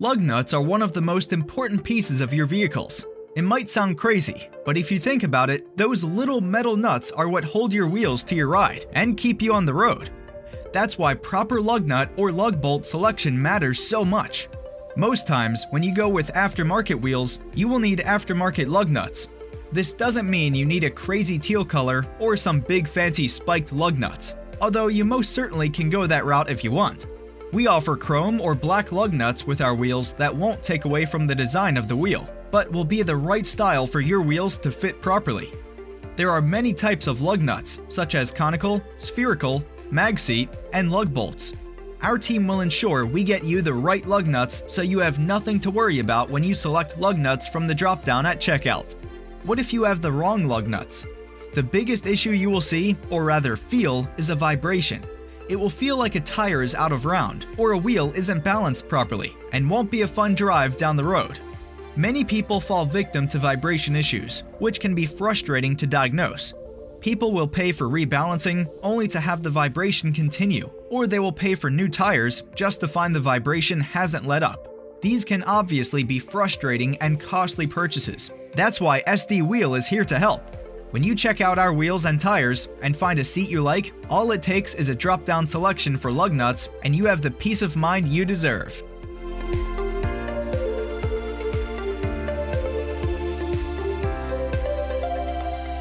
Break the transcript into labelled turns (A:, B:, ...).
A: Lug nuts are one of the most important pieces of your vehicles. It might sound crazy, but if you think about it, those little metal nuts are what hold your wheels to your ride and keep you on the road. That's why proper lug nut or lug bolt selection matters so much. Most times, when you go with aftermarket wheels, you will need aftermarket lug nuts. This doesn't mean you need a crazy teal color or some big fancy spiked lug nuts, although you most certainly can go that route if you want. We offer chrome or black lug nuts with our wheels that won't take away from the design of the wheel, but will be the right style for your wheels to fit properly. There are many types of lug nuts, such as conical, spherical, mag seat, and lug bolts. Our team will ensure we get you the right lug nuts so you have nothing to worry about when you select lug nuts from the drop-down at checkout. What if you have the wrong lug nuts? The biggest issue you will see, or rather feel, is a vibration it will feel like a tire is out of round, or a wheel isn't balanced properly, and won't be a fun drive down the road. Many people fall victim to vibration issues, which can be frustrating to diagnose. People will pay for rebalancing only to have the vibration continue, or they will pay for new tires just to find the vibration hasn't let up. These can obviously be frustrating and costly purchases. That's why SD Wheel is here to help. When you check out our wheels and tires and find a seat you like, all it takes is a drop-down selection for lug nuts and you have the peace of mind you deserve.